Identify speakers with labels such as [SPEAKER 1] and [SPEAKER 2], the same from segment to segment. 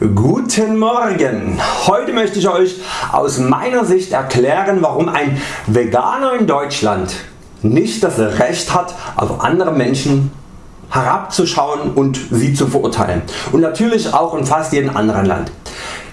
[SPEAKER 1] Guten Morgen! Heute möchte ich Euch aus meiner Sicht erklären warum ein Veganer in Deutschland nicht das Recht hat auf andere Menschen herabzuschauen und sie zu verurteilen und natürlich auch in fast jedem anderen Land.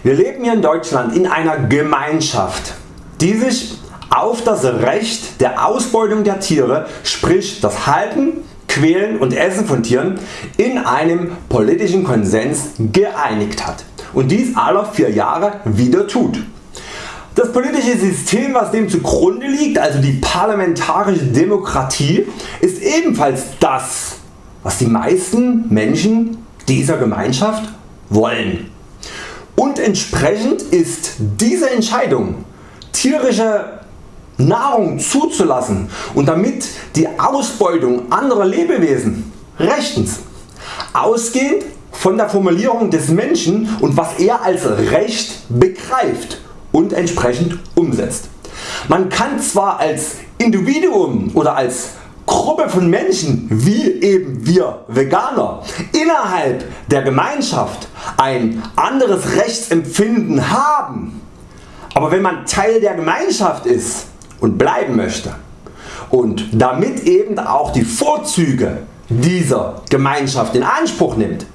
[SPEAKER 1] Wir leben hier in Deutschland in einer Gemeinschaft die sich auf das Recht der Ausbeutung der Tiere sprich das Halten, Quälen und Essen von Tieren in einem politischen Konsens geeinigt hat und dies alle 4 Jahre wieder tut. Das politische System was dem zugrunde liegt, also die parlamentarische Demokratie, ist ebenfalls das was die meisten Menschen dieser Gemeinschaft wollen. Und entsprechend ist diese Entscheidung tierische Nahrung zuzulassen und damit die Ausbeutung anderer Lebewesen rechtens. Ausgehend von der Formulierung des Menschen und was er als Recht begreift und entsprechend umsetzt. Man kann zwar als Individuum oder als Gruppe von Menschen wie eben wir Veganer innerhalb der Gemeinschaft ein anderes Rechtsempfinden haben, aber wenn man Teil der Gemeinschaft ist und bleiben möchte und damit eben auch die Vorzüge dieser Gemeinschaft in Anspruch nimmt,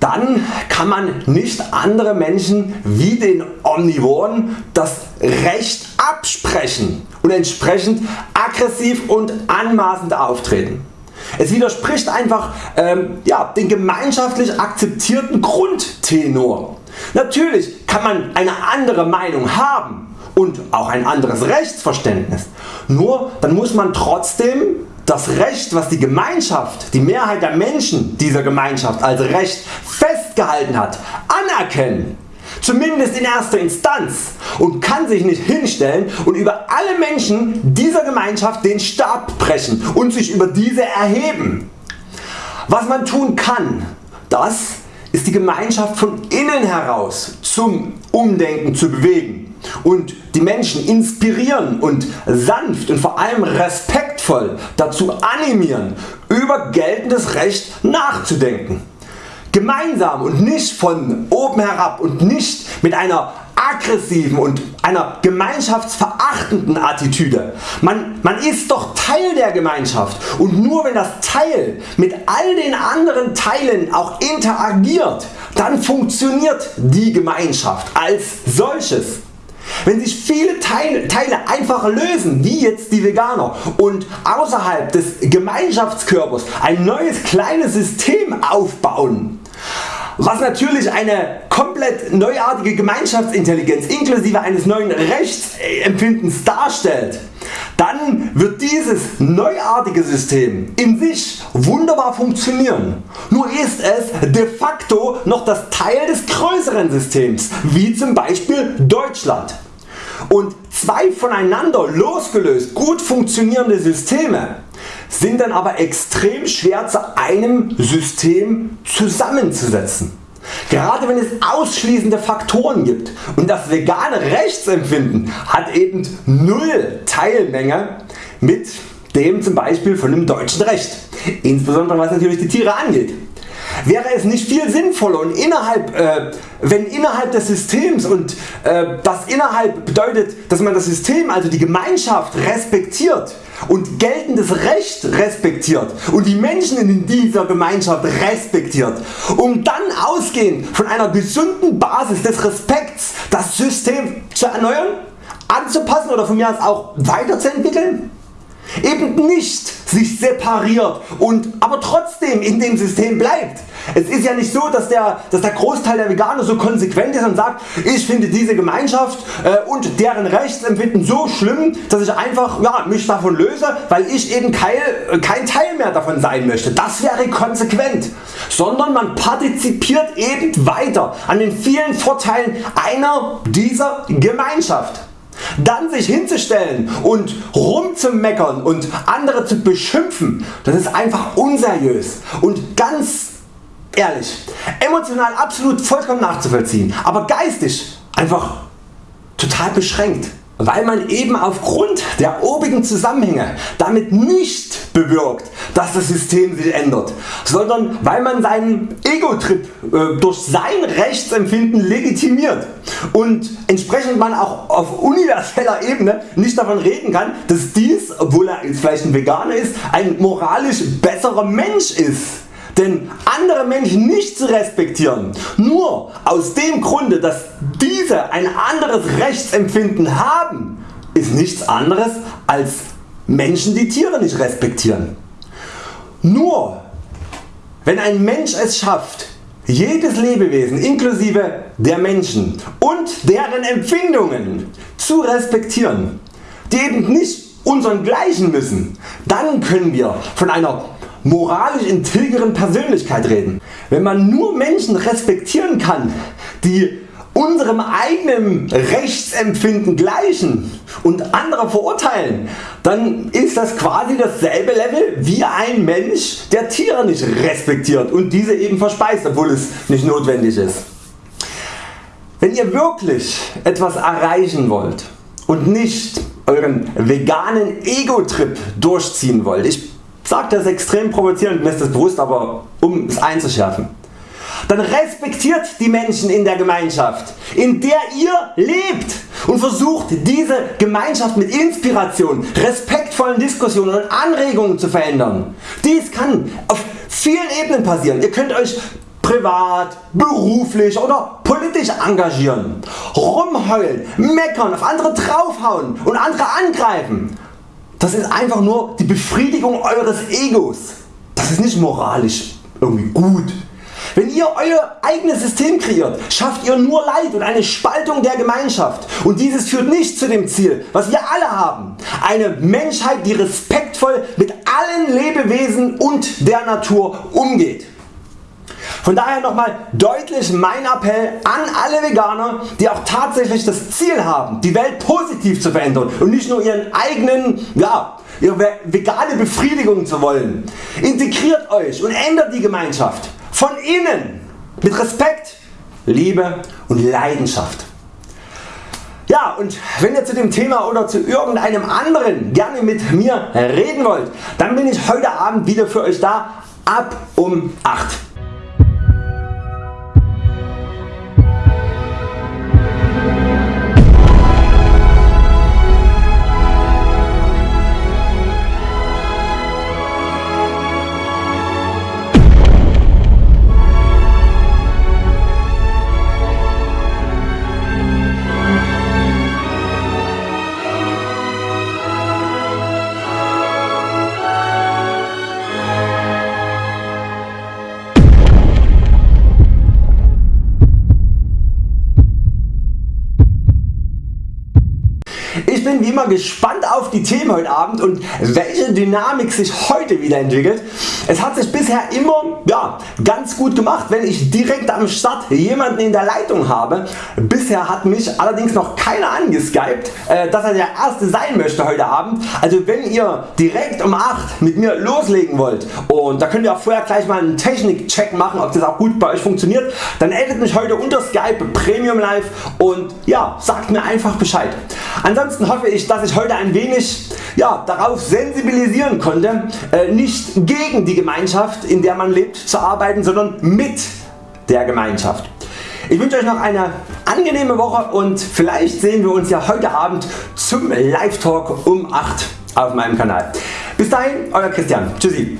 [SPEAKER 1] dann kann man nicht andere Menschen wie den Omnivoren das Recht absprechen und entsprechend aggressiv und anmaßend auftreten. Es widerspricht einfach ähm, ja, den gemeinschaftlich akzeptierten Grundtenor. Natürlich kann man eine andere Meinung haben und auch ein anderes Rechtsverständnis. Nur dann muss man trotzdem das Recht was die Gemeinschaft, die Mehrheit der Menschen dieser Gemeinschaft als Recht festgehalten hat, anerkennen. Zumindest in erster Instanz und kann sich nicht hinstellen und über alle Menschen dieser Gemeinschaft den Stab brechen und sich über diese erheben. Was man tun kann, das ist die Gemeinschaft von innen heraus zum Umdenken zu bewegen und die Menschen inspirieren und sanft und vor allem respektvoll dazu animieren über geltendes Recht nachzudenken. Gemeinsam und nicht von oben herab und nicht mit einer aggressiven und einer gemeinschaftsverachtenden Attitüde. Man, man ist doch Teil der Gemeinschaft und nur wenn das Teil mit all den anderen Teilen auch interagiert, dann funktioniert die Gemeinschaft als solches. Wenn sich viele Teile, Teile einfach lösen, wie jetzt die Veganer und außerhalb des Gemeinschaftskörpers ein neues kleines System aufbauen, was natürlich eine komplett neuartige Gemeinschaftsintelligenz inklusive eines neuen Rechtsempfindens darstellt, dann wird dieses neuartige System in sich wunderbar funktionieren. Nur ist es de facto noch das Teil des größeren Systems, wie zum Beispiel Deutschland. Und zwei voneinander losgelöst gut funktionierende Systeme sind dann aber extrem schwer zu einem System zusammenzusetzen. Gerade wenn es ausschließende Faktoren gibt und das vegane Rechtsempfinden hat eben null Teilmenge mit dem zum Beispiel von dem deutschen Recht, insbesondere was natürlich die Tiere angeht. Wäre es nicht viel sinnvoller und innerhalb, äh, wenn innerhalb des Systems und äh, das innerhalb bedeutet dass man das System also die Gemeinschaft respektiert und geltendes Recht respektiert und die Menschen in dieser Gemeinschaft respektiert, um dann ausgehend von einer gesunden Basis des Respekts das System zu erneuern, anzupassen oder von mir aus auch weiterzuentwickeln? Eben nicht sich separiert und aber trotzdem in dem System bleibt. Es ist ja nicht so dass der, dass der Großteil der Veganer so konsequent ist und sagt ich finde diese Gemeinschaft äh, und deren Rechtsempfinden so schlimm dass ich einfach ja, mich davon löse weil ich eben kein, kein Teil mehr davon sein möchte. Das wäre konsequent. Sondern man partizipiert eben weiter an den vielen Vorteilen einer dieser Gemeinschaft. Dann sich hinzustellen und rumzumeckern und andere zu beschimpfen, das ist einfach unseriös und ganz ehrlich, emotional absolut vollkommen nachzuvollziehen, aber geistig einfach total beschränkt. Weil man eben aufgrund der obigen Zusammenhänge damit nicht bewirkt dass das System sich ändert, sondern weil man seinen Ego-Trip äh, durch sein Rechtsempfinden legitimiert und entsprechend man auch auf universeller Ebene nicht davon reden kann dass dies, obwohl er vielleicht ein Veganer ist, ein moralisch besserer Mensch ist. Denn andere Menschen nicht zu respektieren, nur aus dem Grunde dass diese ein anderes Rechtsempfinden haben, ist nichts anderes als Menschen die Tiere nicht respektieren. Nur wenn ein Mensch es schafft jedes Lebewesen inklusive der Menschen und deren Empfindungen zu respektieren, die eben nicht unseren gleichen müssen, dann können wir von einer moralisch integren Persönlichkeit reden. Wenn man nur Menschen respektieren kann, die unserem eigenen Rechtsempfinden gleichen und andere verurteilen, dann ist das quasi dasselbe Level wie ein Mensch der Tiere nicht respektiert und diese eben verspeist, obwohl es nicht notwendig ist. Wenn ihr wirklich etwas erreichen wollt und nicht Euren veganen Ego-Trip durchziehen wollt, ich sage das extrem provozierend, mir ist das bewusst, aber um es einzuschärfen, dann respektiert die Menschen in der Gemeinschaft, in der ihr lebt und versucht diese Gemeinschaft mit Inspiration, respektvollen Diskussionen und Anregungen zu verändern. Dies kann auf vielen Ebenen passieren. Ihr könnt Euch privat, beruflich oder politisch engagieren, rumheulen, meckern, auf andere draufhauen und andere angreifen. Das ist einfach nur die Befriedigung Eures Egos. Das ist nicht moralisch irgendwie gut. Wenn ihr Euer eigenes System kreiert, schafft ihr nur Leid und eine Spaltung der Gemeinschaft und dieses führt nicht zu dem Ziel was wir alle haben, eine Menschheit die respektvoll mit allen Lebewesen und der Natur umgeht. Von daher nochmal deutlich mein Appell an alle Veganer die auch tatsächlich das Ziel haben die Welt positiv zu verändern und nicht nur ihren eigenen, ja, ihre vegane Befriedigung zu wollen. Integriert Euch und ändert die Gemeinschaft von innen mit Respekt, Liebe und Leidenschaft. Ja und wenn ihr zu dem Thema oder zu irgendeinem anderen gerne mit mir reden wollt, dann bin ich heute Abend wieder für Euch da ab um 8. bin wie immer gespannt auf die Themen heute Abend und welche Dynamik sich heute wieder entwickelt. Es hat sich bisher immer ja, ganz gut gemacht wenn ich direkt am Start jemanden in der Leitung habe. Bisher hat mich allerdings noch keiner angeskypt äh, dass er der erste sein möchte heute Abend. Also wenn ihr direkt um 8 mit mir loslegen wollt und da könnt ihr auch vorher gleich mal einen Technikcheck machen ob das auch gut bei Euch funktioniert, dann addet mich heute unter Skype Premium Live und ja, sagt mir einfach Bescheid. Ansonsten hoffe ich dass ich heute ein wenig ja, darauf sensibilisieren konnte äh, nicht gegen die Gemeinschaft in der man lebt zu arbeiten, sondern mit der Gemeinschaft. Ich wünsche Euch noch eine angenehme Woche und vielleicht sehen wir uns ja heute Abend zum Live Talk um 8 auf meinem Kanal. Bis dahin Euer Christian. Tschüssi.